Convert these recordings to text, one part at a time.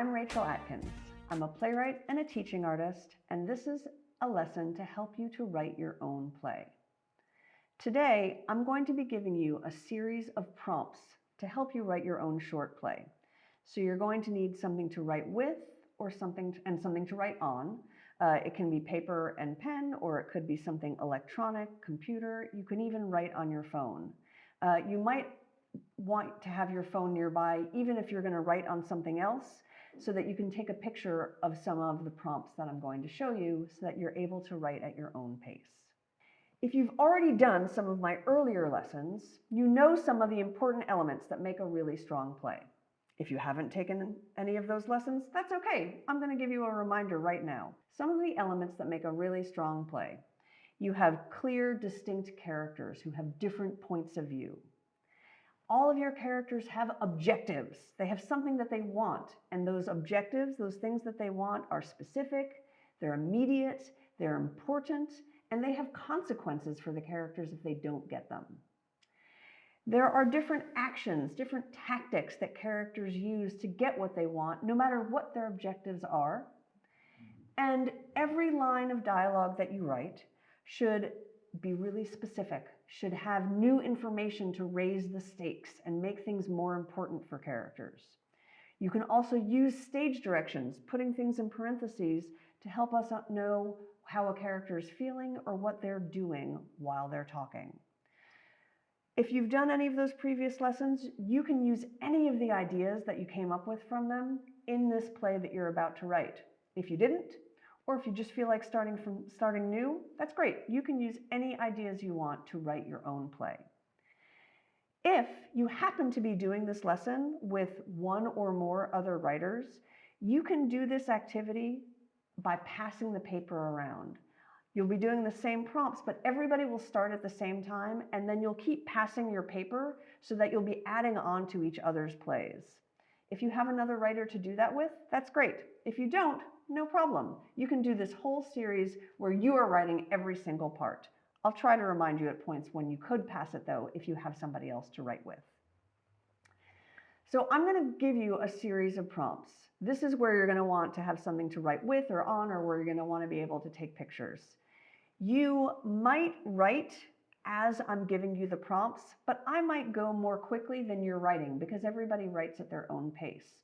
I'm Rachel Atkins. I'm a playwright and a teaching artist, and this is a lesson to help you to write your own play. Today, I'm going to be giving you a series of prompts to help you write your own short play. So you're going to need something to write with or something to, and something to write on. Uh, it can be paper and pen, or it could be something electronic, computer. You can even write on your phone. Uh, you might want to have your phone nearby, even if you're going to write on something else, so that you can take a picture of some of the prompts that I'm going to show you so that you're able to write at your own pace. If you've already done some of my earlier lessons, you know some of the important elements that make a really strong play. If you haven't taken any of those lessons, that's okay. I'm going to give you a reminder right now. Some of the elements that make a really strong play. You have clear, distinct characters who have different points of view all of your characters have objectives. They have something that they want. And those objectives, those things that they want, are specific, they're immediate, they're important, and they have consequences for the characters if they don't get them. There are different actions, different tactics that characters use to get what they want, no matter what their objectives are. And every line of dialogue that you write should be really specific, should have new information to raise the stakes and make things more important for characters. You can also use stage directions, putting things in parentheses to help us know how a character is feeling or what they're doing while they're talking. If you've done any of those previous lessons, you can use any of the ideas that you came up with from them in this play that you're about to write. If you didn't, or if you just feel like starting from starting new, that's great. You can use any ideas you want to write your own play. If you happen to be doing this lesson with one or more other writers, you can do this activity by passing the paper around. You'll be doing the same prompts, but everybody will start at the same time, and then you'll keep passing your paper so that you'll be adding on to each other's plays. If you have another writer to do that with, that's great. If you don't, no problem. You can do this whole series where you are writing every single part. I'll try to remind you at points when you could pass it though, if you have somebody else to write with. So I'm going to give you a series of prompts. This is where you're going to want to have something to write with or on, or where you're going to want to be able to take pictures. You might write as I'm giving you the prompts, but I might go more quickly than you're writing because everybody writes at their own pace.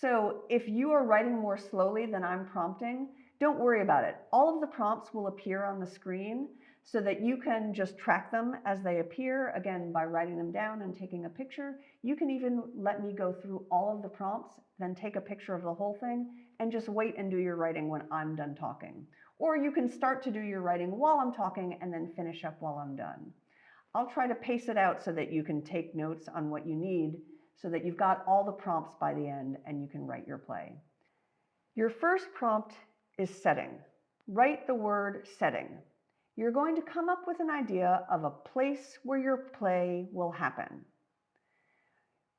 So if you are writing more slowly than I'm prompting, don't worry about it. All of the prompts will appear on the screen so that you can just track them as they appear, again, by writing them down and taking a picture. You can even let me go through all of the prompts, then take a picture of the whole thing, and just wait and do your writing when I'm done talking. Or you can start to do your writing while I'm talking and then finish up while I'm done. I'll try to pace it out so that you can take notes on what you need so that you've got all the prompts by the end and you can write your play. Your first prompt is setting. Write the word setting. You're going to come up with an idea of a place where your play will happen.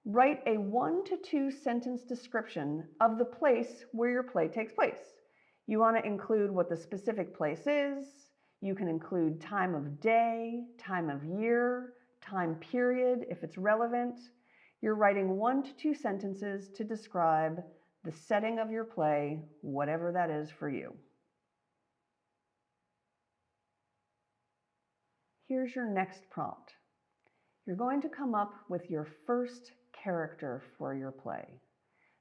Write a one to two sentence description of the place where your play takes place. You want to include what the specific place is. You can include time of day, time of year, time period if it's relevant. You're writing one to two sentences to describe the setting of your play, whatever that is for you. Here's your next prompt. You're going to come up with your first character for your play.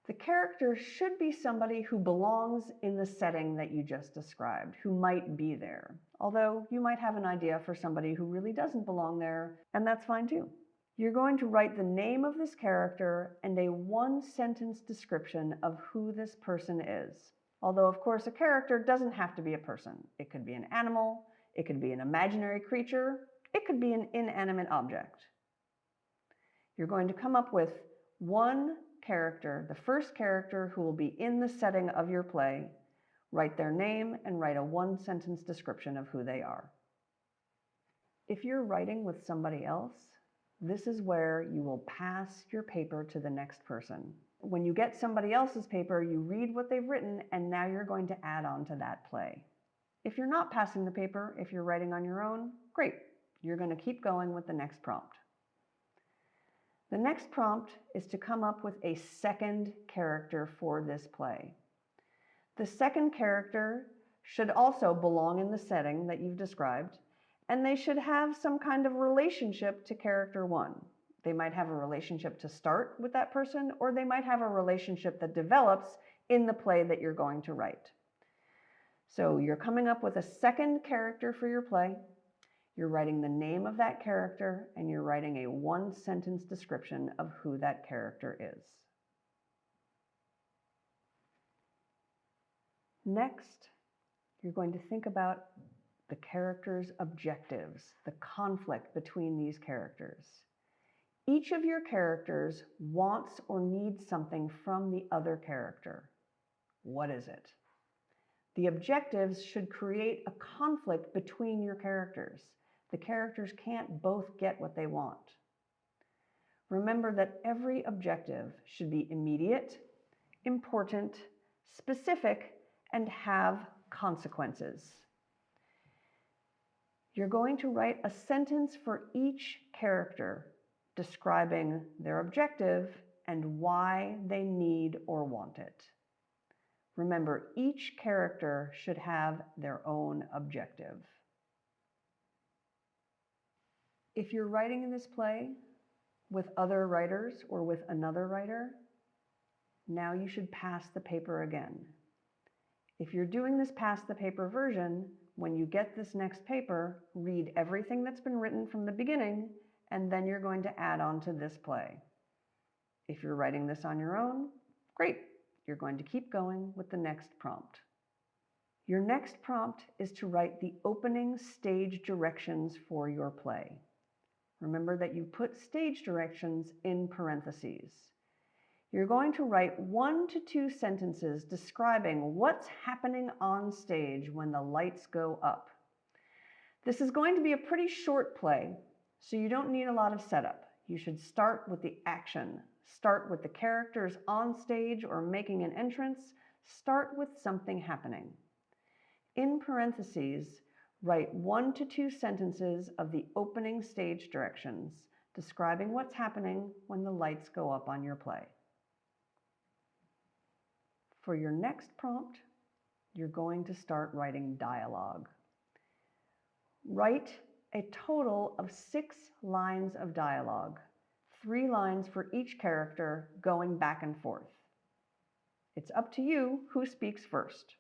The character should be somebody who belongs in the setting that you just described, who might be there. Although you might have an idea for somebody who really doesn't belong there, and that's fine too. You're going to write the name of this character and a one sentence description of who this person is. Although, of course, a character doesn't have to be a person. It could be an animal, it could be an imaginary creature, it could be an inanimate object. You're going to come up with one character, the first character who will be in the setting of your play, write their name and write a one sentence description of who they are. If you're writing with somebody else, this is where you will pass your paper to the next person. When you get somebody else's paper, you read what they've written, and now you're going to add on to that play. If you're not passing the paper, if you're writing on your own, great. You're going to keep going with the next prompt. The next prompt is to come up with a second character for this play. The second character should also belong in the setting that you've described, and they should have some kind of relationship to character one. They might have a relationship to start with that person, or they might have a relationship that develops in the play that you're going to write. So you're coming up with a second character for your play. You're writing the name of that character, and you're writing a one sentence description of who that character is. Next, you're going to think about the character's objectives, the conflict between these characters. Each of your characters wants or needs something from the other character. What is it? The objectives should create a conflict between your characters. The characters can't both get what they want. Remember that every objective should be immediate, important, specific, and have consequences. You're going to write a sentence for each character describing their objective and why they need or want it. Remember, each character should have their own objective. If you're writing in this play with other writers or with another writer, now you should pass the paper again. If you're doing this pass the paper version, when you get this next paper, read everything that's been written from the beginning, and then you're going to add on to this play. If you're writing this on your own, great. You're going to keep going with the next prompt. Your next prompt is to write the opening stage directions for your play. Remember that you put stage directions in parentheses. You're going to write one to two sentences describing what's happening on stage when the lights go up. This is going to be a pretty short play, so you don't need a lot of setup. You should start with the action. Start with the characters on stage or making an entrance. Start with something happening. In parentheses, write one to two sentences of the opening stage directions describing what's happening when the lights go up on your play. For your next prompt, you're going to start writing dialogue. Write a total of six lines of dialogue, three lines for each character going back and forth. It's up to you who speaks first.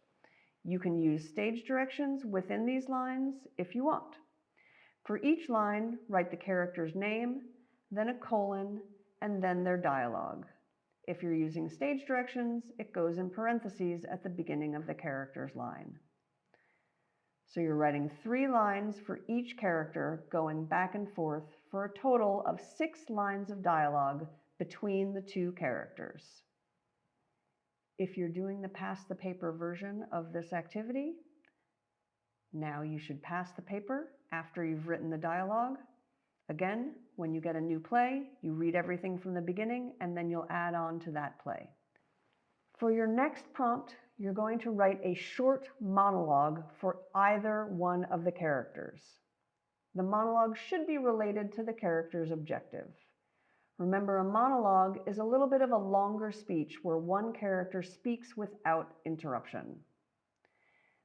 You can use stage directions within these lines if you want. For each line, write the character's name, then a colon, and then their dialogue. If you're using stage directions, it goes in parentheses at the beginning of the character's line. So you're writing three lines for each character going back and forth for a total of six lines of dialogue between the two characters. If you're doing the pass the paper version of this activity, now you should pass the paper after you've written the dialogue Again, when you get a new play, you read everything from the beginning and then you'll add on to that play. For your next prompt, you're going to write a short monologue for either one of the characters. The monologue should be related to the character's objective. Remember, a monologue is a little bit of a longer speech where one character speaks without interruption.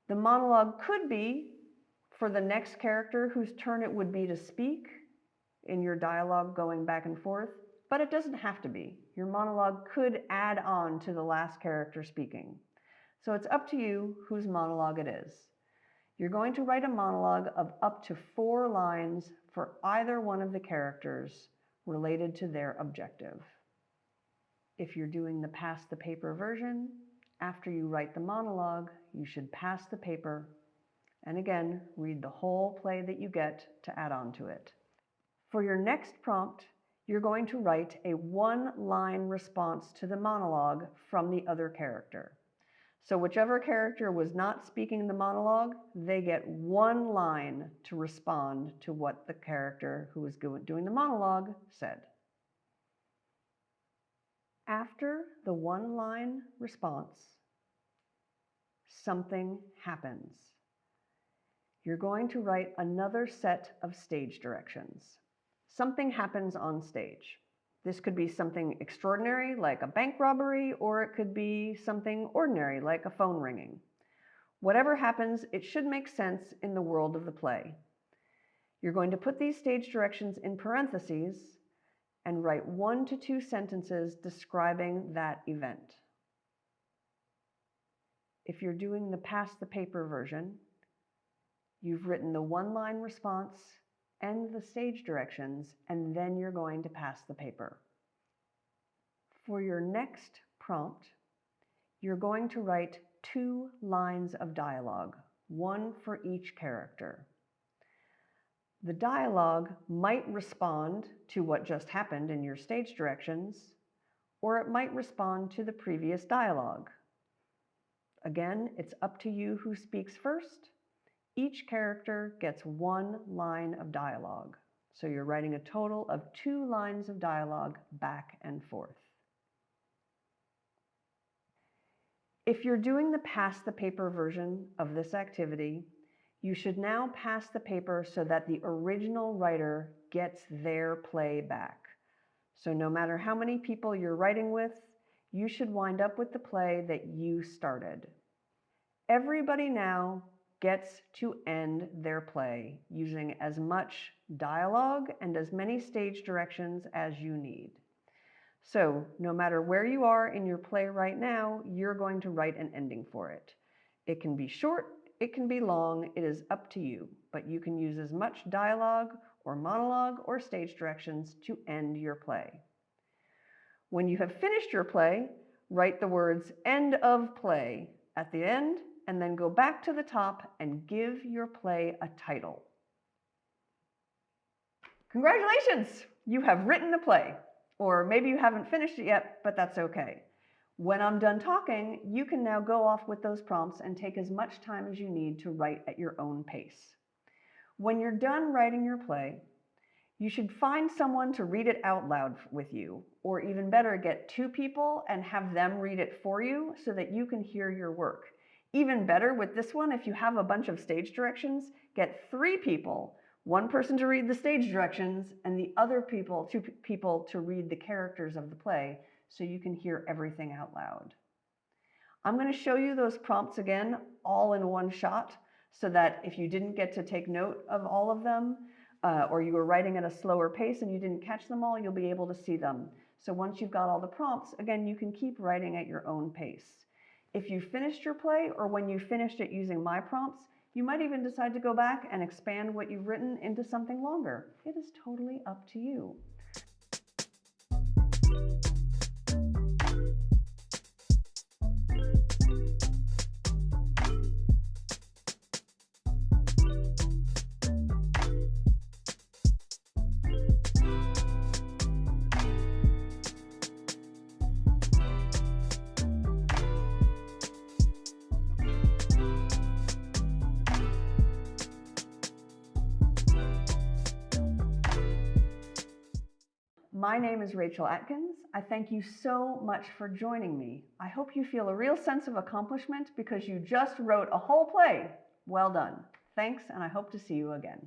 The monologue could be for the next character whose turn it would be to speak, in your dialogue going back and forth, but it doesn't have to be. Your monologue could add on to the last character speaking. So it's up to you whose monologue it is. You're going to write a monologue of up to four lines for either one of the characters related to their objective. If you're doing the pass the paper version, after you write the monologue, you should pass the paper and again, read the whole play that you get to add on to it. For your next prompt, you're going to write a one-line response to the monologue from the other character. So whichever character was not speaking the monologue, they get one line to respond to what the character who was doing the monologue said. After the one-line response, something happens. You're going to write another set of stage directions something happens on stage. This could be something extraordinary, like a bank robbery, or it could be something ordinary, like a phone ringing. Whatever happens, it should make sense in the world of the play. You're going to put these stage directions in parentheses and write one to two sentences describing that event. If you're doing the pass the paper version, you've written the one-line response and the stage directions, and then you're going to pass the paper. For your next prompt, you're going to write two lines of dialogue, one for each character. The dialogue might respond to what just happened in your stage directions, or it might respond to the previous dialogue. Again, it's up to you who speaks first. Each character gets one line of dialogue. So you're writing a total of two lines of dialogue back and forth. If you're doing the pass the paper version of this activity, you should now pass the paper so that the original writer gets their play back. So no matter how many people you're writing with, you should wind up with the play that you started. Everybody now gets to end their play using as much dialogue and as many stage directions as you need. So no matter where you are in your play right now, you're going to write an ending for it. It can be short, it can be long, it is up to you, but you can use as much dialogue or monologue or stage directions to end your play. When you have finished your play, write the words end of play at the end and then go back to the top and give your play a title. Congratulations! You have written a play. Or maybe you haven't finished it yet, but that's okay. When I'm done talking, you can now go off with those prompts and take as much time as you need to write at your own pace. When you're done writing your play, you should find someone to read it out loud with you, or even better, get two people and have them read it for you so that you can hear your work. Even better with this one, if you have a bunch of stage directions, get three people one person to read the stage directions and the other people, two people to read the characters of the play so you can hear everything out loud. I'm going to show you those prompts again all in one shot so that if you didn't get to take note of all of them uh, or you were writing at a slower pace and you didn't catch them all, you'll be able to see them. So once you've got all the prompts, again, you can keep writing at your own pace. If you finished your play or when you finished it using my prompts, you might even decide to go back and expand what you've written into something longer. It is totally up to you. My name is Rachel Atkins. I thank you so much for joining me. I hope you feel a real sense of accomplishment because you just wrote a whole play. Well done. Thanks, and I hope to see you again.